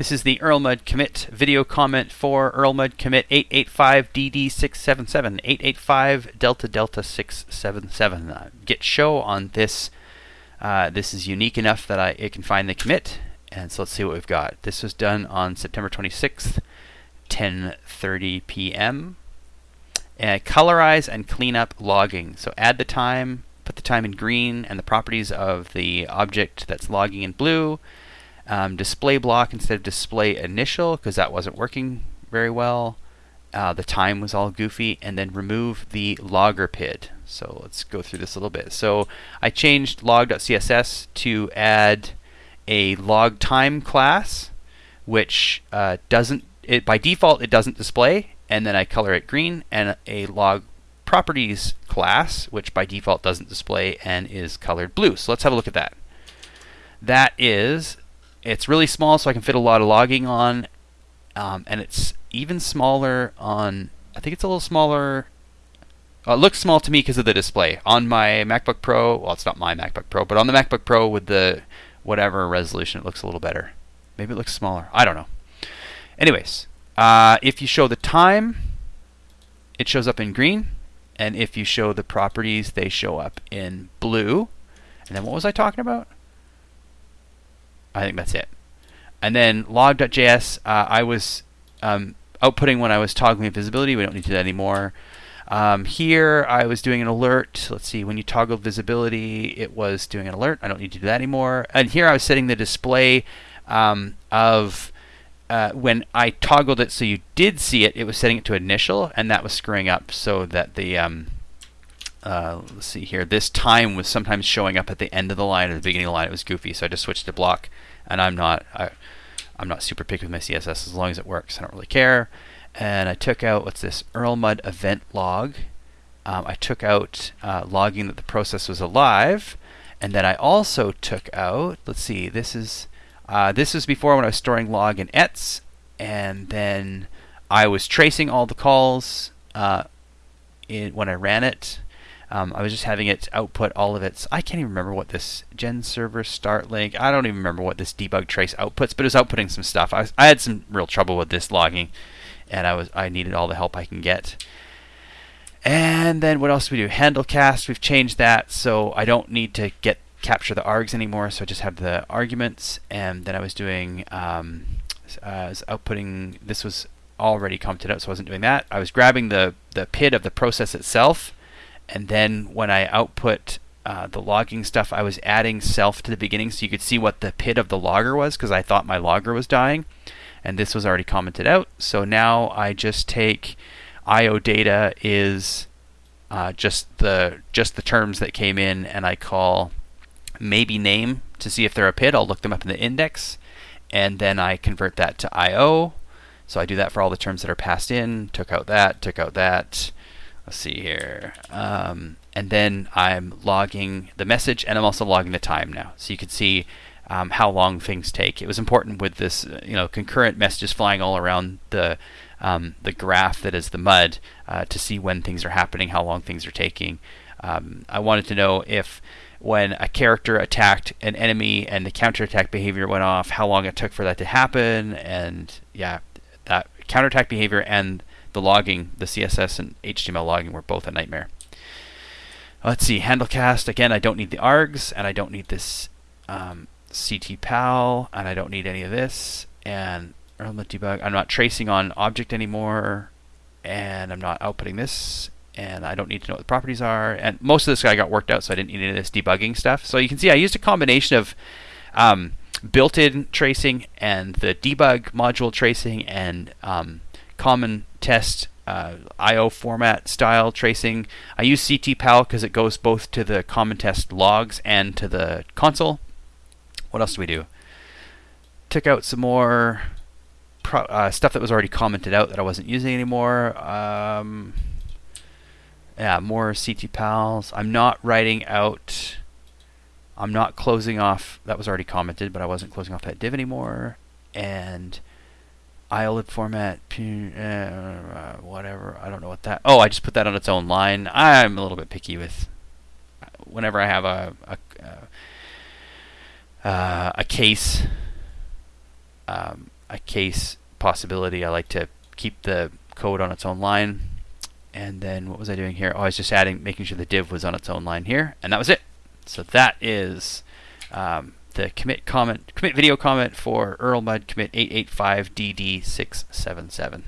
This is the Erlmud commit video comment for Erlmud commit 885DD677, 885 Delta Delta 677. Uh, git show on this. Uh, this is unique enough that I it can find the commit. And so let's see what we've got. This was done on September 26th, 10:30 p.m. And colorize and clean up logging. So add the time, put the time in green, and the properties of the object that's logging in blue um, display block instead of display initial because that wasn't working very well. Uh, the time was all goofy, and then remove the logger PID. So let's go through this a little bit. So I changed log.css to add a log time class, which uh, doesn't it by default it doesn't display, and then I color it green, and a log properties class, which by default doesn't display and is colored blue. So let's have a look at that. That is it's really small, so I can fit a lot of logging on, um, and it's even smaller on. I think it's a little smaller. Uh, it looks small to me because of the display on my MacBook Pro. Well, it's not my MacBook Pro, but on the MacBook Pro with the whatever resolution, it looks a little better. Maybe it looks smaller. I don't know. Anyways, uh, if you show the time, it shows up in green, and if you show the properties, they show up in blue. And then what was I talking about? I think that's it. And then log.js, uh, I was um, outputting when I was toggling visibility. We don't need to do that anymore. Um, here I was doing an alert. Let's see, when you toggle visibility, it was doing an alert. I don't need to do that anymore. And here I was setting the display um, of uh, when I toggled it so you did see it, it was setting it to initial, and that was screwing up so that the um, uh, let's see here. This time was sometimes showing up at the end of the line or the beginning of the line. It was goofy, so I just switched to block. And I'm not I, I'm not super picky with my CSS as long as it works. I don't really care. And I took out what's this Erlmud event log. Um, I took out uh, logging that the process was alive, and then I also took out. Let's see. This is uh, this was before when I was storing log in ets, and then I was tracing all the calls uh, in, when I ran it um, I was just having it output all of its. I can't even remember what this gen server start link. I don't even remember what this debug trace outputs, but it was outputting some stuff. I, was, I had some real trouble with this logging, and I was I needed all the help I can get. And then what else do we do? Handle cast. We've changed that, so I don't need to get capture the args anymore. So I just have the arguments, and then I was doing um, uh, was outputting. This was already commented out, so I wasn't doing that. I was grabbing the the PID of the process itself and then when I output uh, the logging stuff, I was adding self to the beginning so you could see what the PID of the logger was because I thought my logger was dying. And this was already commented out. So now I just take IO data is uh, just the just the terms that came in, and I call maybe name to see if they're a PID. I'll look them up in the index, and then I convert that to IO. So I do that for all the terms that are passed in. Took out that. Took out that let's see here. Um, and then I'm logging the message and I'm also logging the time now. So you can see um, how long things take. It was important with this, you know, concurrent messages flying all around the um, the graph that is the mud uh, to see when things are happening, how long things are taking. Um, I wanted to know if when a character attacked an enemy and the counterattack behavior went off, how long it took for that to happen, and yeah, that counterattack behavior and the logging, the CSS and HTML logging were both a nightmare. Let's see, handlecast. Again, I don't need the args, and I don't need this um, ctpal, and I don't need any of this. And Erlmud debug. I'm not tracing on object anymore, and I'm not outputting this, and I don't need to know what the properties are. And most of this guy got worked out, so I didn't need any of this debugging stuff. So you can see I used a combination of um, built-in tracing and the debug module tracing and um, common test uh, IO format style tracing. I use ctpal because it goes both to the common test logs and to the console. What else do we do? Took out some more uh, stuff that was already commented out that I wasn't using anymore. Um, yeah, more ctpals. I'm not writing out. I'm not closing off. That was already commented, but I wasn't closing off that div anymore. And eyelet format, eh, whatever. I don't know what that. Oh, I just put that on its own line. I'm a little bit picky with whenever I have a a, uh, a case um, a case possibility. I like to keep the code on its own line. And then what was I doing here? Oh, I was just adding, making sure the div was on its own line here, and that was it. So that is um, the commit comment commit video comment for Erlmud commit 885DD677.